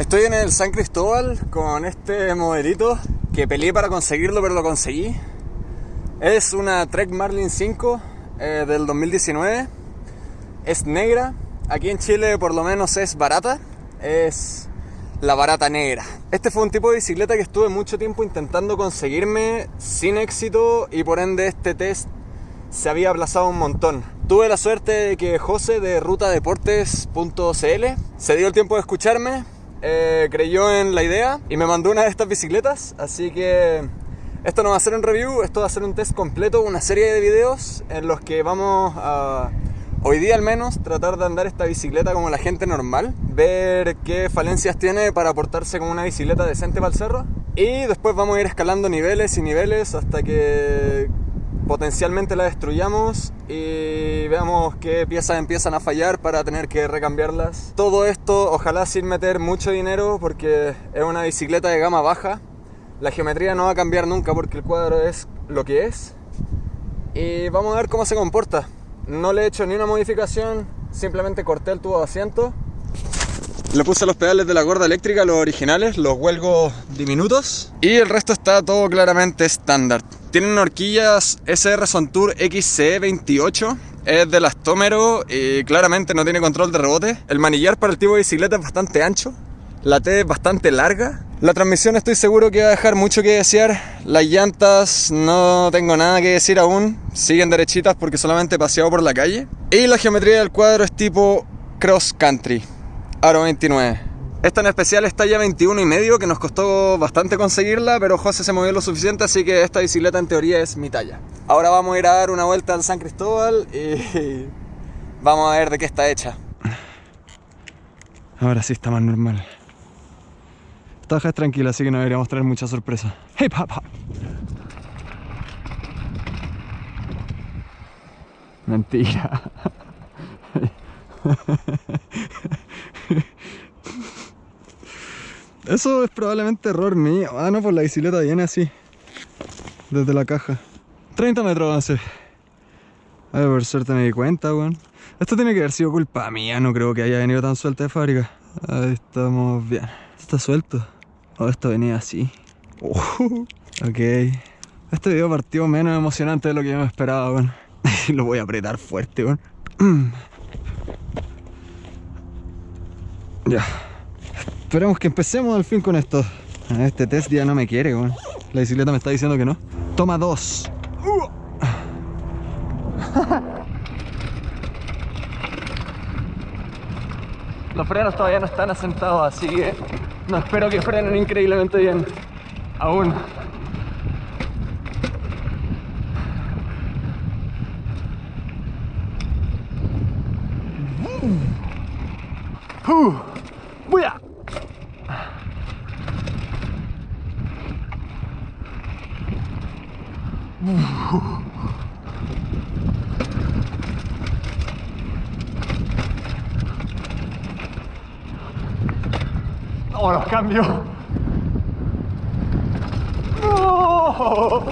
Estoy en el San Cristóbal con este modelito que peleé para conseguirlo, pero lo conseguí. Es una Trek Marlin 5 eh, del 2019. Es negra. Aquí en Chile por lo menos es barata. Es la barata negra. Este fue un tipo de bicicleta que estuve mucho tiempo intentando conseguirme sin éxito y por ende este test se había aplazado un montón. Tuve la suerte de que José de rutadeportes.cl se dio el tiempo de escucharme, eh, creyó en la idea y me mandó una de estas bicicletas, así que esto no va a ser un review, esto va a ser un test completo, una serie de videos en los que vamos a Hoy día al menos tratar de andar esta bicicleta como la gente normal, ver qué falencias tiene para portarse como una bicicleta decente para el cerro y después vamos a ir escalando niveles y niveles hasta que potencialmente la destruyamos y veamos qué piezas empiezan a fallar para tener que recambiarlas. Todo esto ojalá sin meter mucho dinero porque es una bicicleta de gama baja. La geometría no va a cambiar nunca porque el cuadro es lo que es. Y vamos a ver cómo se comporta. No le he hecho ni una modificación, simplemente corté el tubo de asiento. Le puse los pedales de la gorda eléctrica, los originales, los huelgos diminutos. Y el resto está todo claramente estándar. Tienen horquillas SR Sontour XC28. Es de elastómero y claramente no tiene control de rebote. El manillar para el tipo de bicicleta es bastante ancho. La T es bastante larga. La transmisión estoy seguro que va a dejar mucho que desear. Las llantas no tengo nada que decir aún. Siguen derechitas porque solamente he paseado por la calle. Y la geometría del cuadro es tipo cross country. Aro 29. Esta en especial es talla 21 y medio que nos costó bastante conseguirla, pero José se movió lo suficiente, así que esta bicicleta en teoría es mi talla. Ahora vamos a ir a dar una vuelta al San Cristóbal y vamos a ver de qué está hecha. Ahora sí está más normal. Esta es tranquila, así que no deberíamos traer mucha sorpresa. ¡Hey, papá! Mentira. Eso es probablemente error mío. Ah, no, pues la bicicleta viene así. Desde la caja. 30 metros avance. Ay, por suerte me di cuenta, weón. Esto tiene que haber sido culpa mía. No creo que haya venido tan suelta de fábrica. Ahí estamos bien. Está suelto. Oh, esto venía así. Uh, ok. Este video partió menos emocionante de lo que yo me esperaba, weón. lo voy a apretar fuerte, weón. ya. Esperemos que empecemos al fin con esto. Este test ya no me quiere, weón. La bicicleta me está diciendo que no. Toma dos. Los frenos todavía no están asentados, así que no espero que frenen increíblemente bien. Aún. Uh, ¡Buya! Uh. Oh, los cambios. Oh.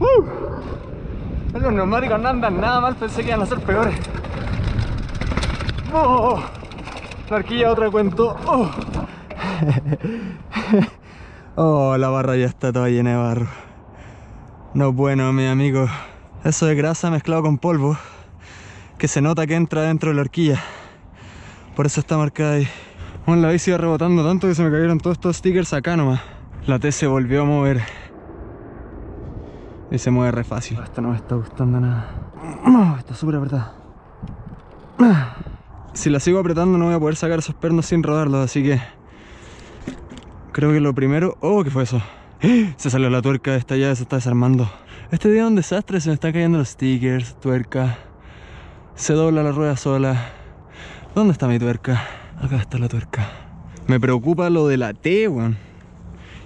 Uh. Los neumáticos no andan nada mal, pensé que iban a ser peores. Oh. La arquilla otra cuento. Oh. oh, la barra ya está toda llena de barro. No bueno, mi amigo. Eso de grasa mezclado con polvo que se nota que entra dentro de la horquilla. Por eso está marcada ahí. Bueno, la bici iba rebotando tanto que se me cayeron todos estos stickers acá nomás. La T se volvió a mover. Y se mueve re fácil. Esto no me está gustando nada. Está súper apretada. Si la sigo apretando no voy a poder sacar esos pernos sin rodarlos, así que... Creo que lo primero... ¡Oh! ¿Qué fue eso? Se salió la tuerca de esta llave, se está desarmando. Este día es un desastre, se me están cayendo los stickers, tuerca se dobla la rueda sola. ¿Dónde está mi tuerca? Acá está la tuerca. Me preocupa lo de la T, weón.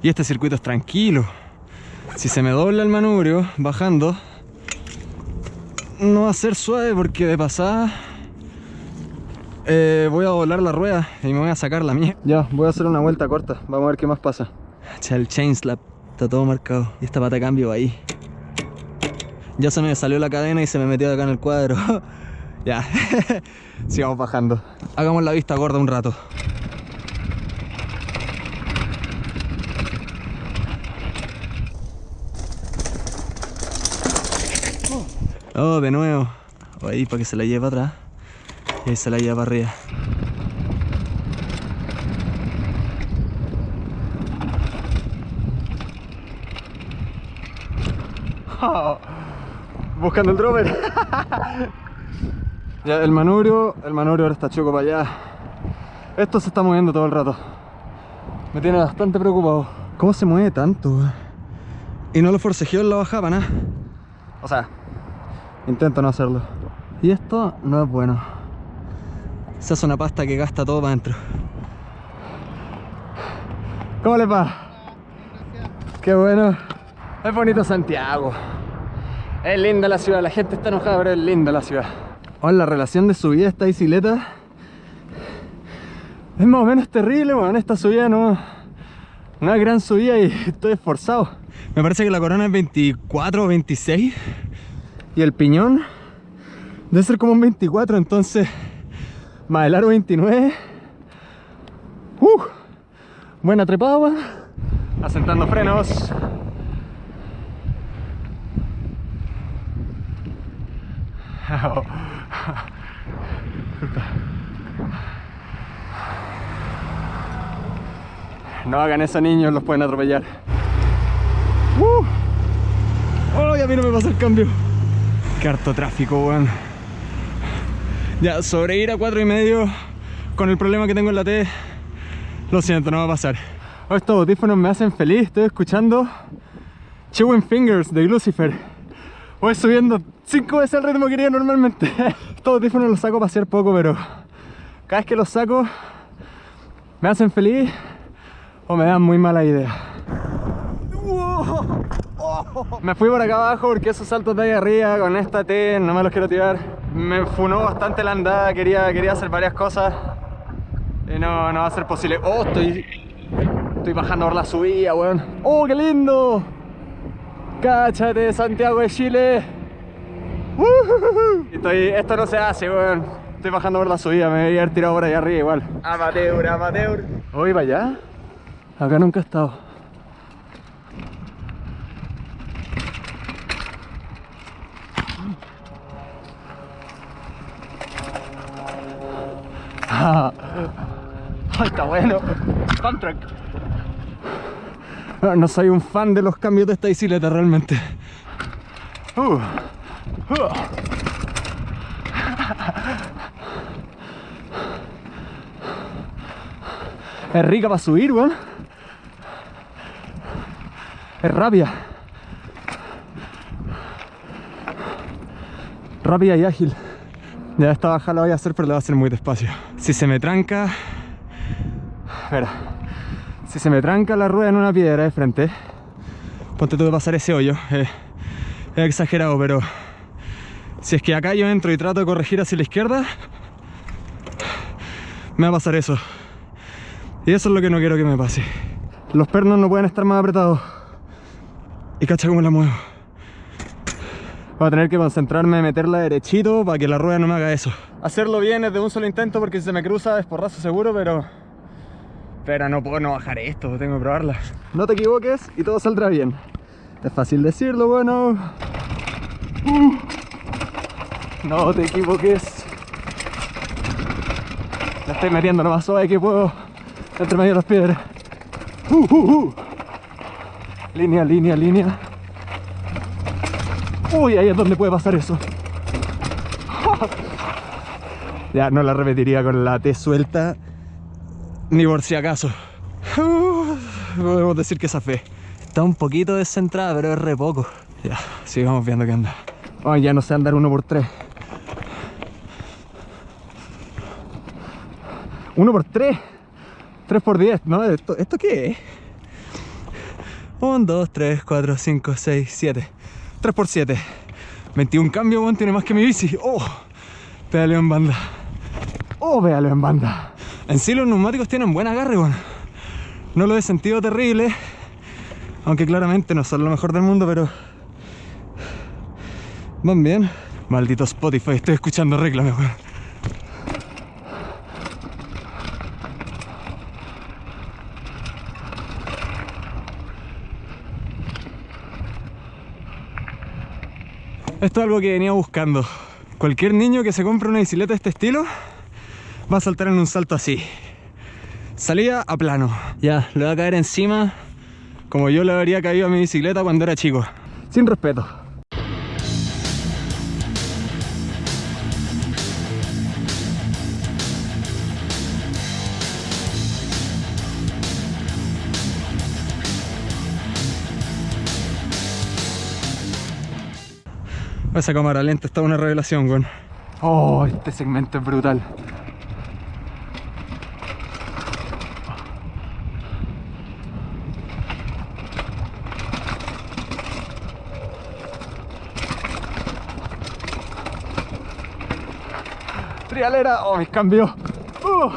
Y este circuito es tranquilo. Si se me dobla el manubrio bajando, no va a ser suave porque de pasada eh, voy a doblar la rueda y me voy a sacar la mía. Ya, voy a hacer una vuelta corta. Vamos a ver qué más pasa. el chain slap. Está todo marcado. Y esta pata cambio ahí. Ya se me salió la cadena y se me metió acá en el cuadro. Ya, sigamos bajando. Hagamos la vista gorda un rato. Oh, de nuevo. Ahí para que se la lleve atrás. Y ahí se la lleva para arriba. buscando el drover. ya, el manubrio, el manubrio ahora está choco para allá. Esto se está moviendo todo el rato. Me tiene bastante preocupado. ¿Cómo se mueve tanto? Y no lo forcejeo en la bajada nada. O sea, intento no hacerlo. Y esto no es bueno. Se hace una pasta que gasta todo para adentro. ¿Cómo les va? Qué bueno. Es bonito Santiago. Es linda la ciudad, la gente está enojada, pero es linda la ciudad. Oh, la relación de subida de esta bicicleta es más o menos terrible, bueno, esta subida no, no es gran subida y estoy esforzado. Me parece que la corona es 24 o 26 y el piñón debe ser como un 24, entonces más el aro 29. Uh, buena trepada, asentando frenos. No hagan eso niños, los pueden atropellar. ¡Uh! ¡Ay, a mí no me pasa el cambio! ¡Qué harto tráfico, weón! Ya, sobre ir a cuatro y medio con el problema que tengo en la T, lo siento, no va a pasar. estos audífonos me hacen feliz, estoy escuchando Chewing Fingers de Lucifer. Voy subiendo 5 veces el ritmo que quería normalmente. Estos audífonos los saco para hacer poco, pero cada vez que los saco me hacen feliz o me dan muy mala idea. Me fui por acá abajo porque esos saltos de ahí arriba con esta T no me los quiero tirar. Me funó bastante la andada, quería, quería hacer varias cosas y no, no va a ser posible. Oh, estoy, estoy bajando por la subida, weón. ¡Oh, qué lindo! ¡Cáchate, Santiago de Chile! Estoy, esto no se hace, weón. Estoy bajando por la subida, me voy a haber tirado por allá arriba igual. Amateur, amateur. ¿Hoy va allá? Acá nunca he estado. Ah, está bueno. Contract. No, no soy un fan de los cambios de esta bicicleta realmente. Uh. Es rica para subir, weón. Es rápida. Rápida y ágil. Ya esta bajada la voy a hacer, pero la voy a hacer muy despacio. Si se me tranca... Espera. Si se me tranca la rueda en una piedra de frente, ponte tú de pasar ese hoyo. es exagerado, pero si es que acá yo entro y trato de corregir hacia la izquierda, me va a pasar eso. Y eso es lo que no quiero que me pase. Los pernos no pueden estar más apretados. Y cacha cómo la muevo. Voy a tener que concentrarme en meterla derechito para que la rueda no me haga eso. Hacerlo bien es de un solo intento porque si se me cruza es porrazo seguro, pero... Pero no puedo no bajar esto, tengo que probarla. No te equivoques y todo saldrá bien. Es fácil decirlo, bueno... Uh. No te equivoques. La estoy metiendo lo más suave que puedo entre medio de las piedras. Uh, uh. Línea, línea, línea. Uy, ahí es donde puede pasar eso. ya no la repetiría con la T suelta ni por si acaso. podemos decir que esa fe está un poquito descentrada, pero es re poco. Ya, sigamos viendo qué anda. Ya no sé andar uno por tres. 1 por 3 3 por 10, ¿no? ¿Esto, ¿Esto qué es? 1, 2, 3, 4, 5, 6, 7 3 por 7 21 cambios, bueno, tiene más que mi bici ¡Oh! Pedaleo en banda ¡Oh! Pedaleo en banda En sí los neumáticos tienen buen agarre, bueno No lo he sentido terrible Aunque claramente no son lo mejor del mundo, pero... Van bien Maldito Spotify, estoy escuchando reclame, weón. Esto es algo que venía buscando. Cualquier niño que se compre una bicicleta de este estilo va a saltar en un salto así. Salía a plano. Ya, le va a caer encima como yo le habría caído a mi bicicleta cuando era chico. Sin respeto. Esa cámara lenta está una revelación, weón. Oh, este segmento es brutal. Oh, mis cambios. Uh.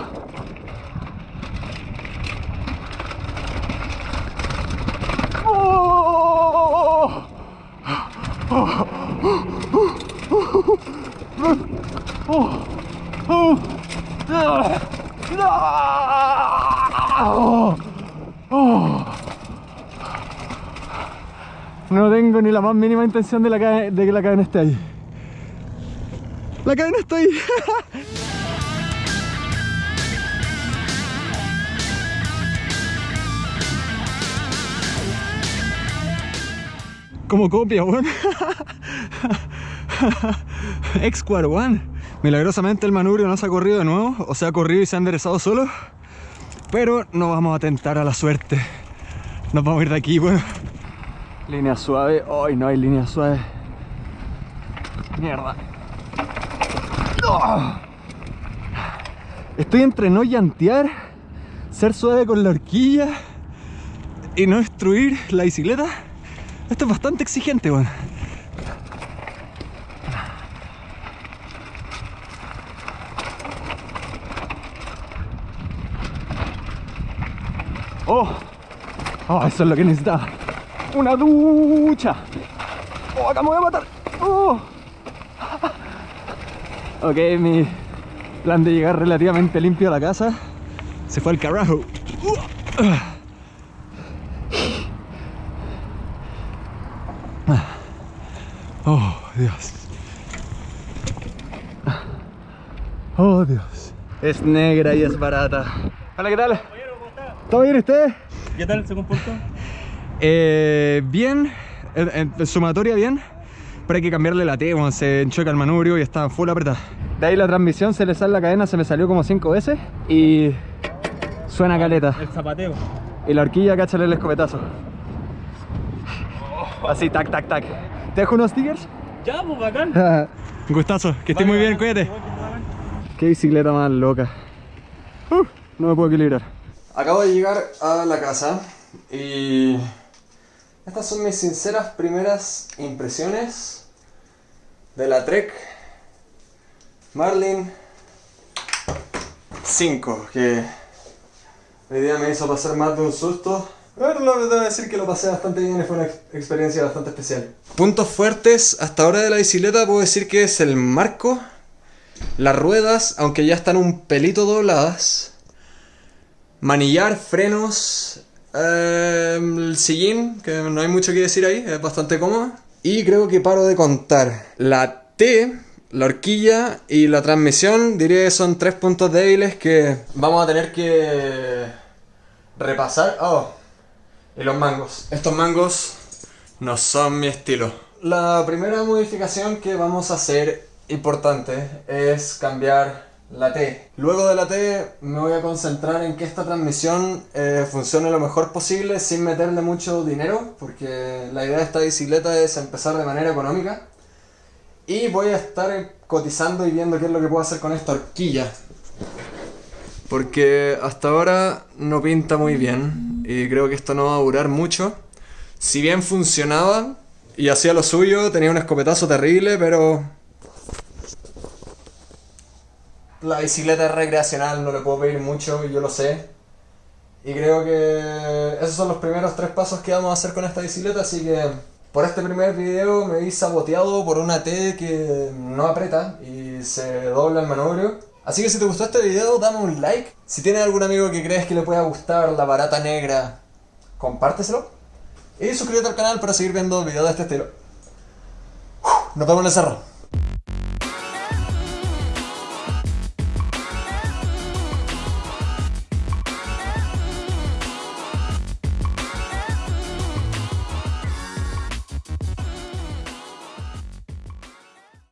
No tengo ni la más mínima intención de, la de que la cadena esté ahí. La cadena está ahí. Como copia, weón. X-Quad One. Milagrosamente el manubrio no se ha corrido de nuevo, o se ha corrido y se ha enderezado solo. Pero no vamos a tentar a la suerte. Nos vamos a ir de aquí, weón. Línea suave. Hoy no hay línea suave. Mierda. Estoy entre no llantear, ser suave con la horquilla y no destruir la bicicleta. Esto es bastante exigente, weón. Oh, oh, eso es lo que necesitaba. Una ducha. Oh, acá me voy a matar. Oh. Ok, mi plan de llegar relativamente limpio a la casa se fue al carajo. Dios. Oh, Dios. Es negra y es barata. Hola, ¿qué tal? ¿Todo bien usted? ¿Qué tal se comportó? Eh, bien, en, en sumatoria bien pero hay que cambiarle la T, cuando se enchoca el manubrio y está full apretada. De ahí la transmisión se le sale la cadena, se me salió como 5 veces y suena caleta. El zapateo. Y la horquilla, cáchale el escopetazo. Así, tac, tac, tac. ¿Te dejo unos stickers? Ya, pues bacán. Un gustazo, que estés muy bien, cuídate. Qué bicicleta más loca. Uh, no me puedo equilibrar. Acabo de llegar a la casa y estas son mis sinceras primeras impresiones de la Trek Marlin 5 que hoy día me hizo pasar más de un susto pero debo decir que lo pasé bastante bien y fue una experiencia bastante especial puntos fuertes hasta ahora de la bicicleta puedo decir que es el marco las ruedas aunque ya están un pelito dobladas manillar, frenos eh, el sillín, que no hay mucho que decir ahí, es bastante cómodo y creo que paro de contar. La T, la horquilla y la transmisión, diría que son tres puntos débiles que vamos a tener que repasar. Oh, y los mangos. Estos mangos no son mi estilo. La primera modificación que vamos a hacer, importante, es cambiar la T. Luego de la T me voy a concentrar en que esta transmisión eh, funcione lo mejor posible sin meterle mucho dinero, porque la idea de esta bicicleta es empezar de manera económica. Y voy a estar cotizando y viendo qué es lo que puedo hacer con esta horquilla. Porque hasta ahora no pinta muy bien y creo que esto no va a durar mucho. Si bien funcionaba y hacía lo suyo, tenía un escopetazo terrible, pero la bicicleta es recreacional, no le puedo pedir mucho, yo lo sé. Y creo que esos son los primeros tres pasos que vamos a hacer con esta bicicleta, así que Por este primer video me vi saboteado por una T que no aprieta y se dobla el manubrio. Así que si te gustó este video, dame un like. Si tienes algún amigo que crees que le pueda gustar la barata negra, compárteselo. Y suscríbete al canal para seguir viendo videos de este estilo. Nos vemos en el cerro.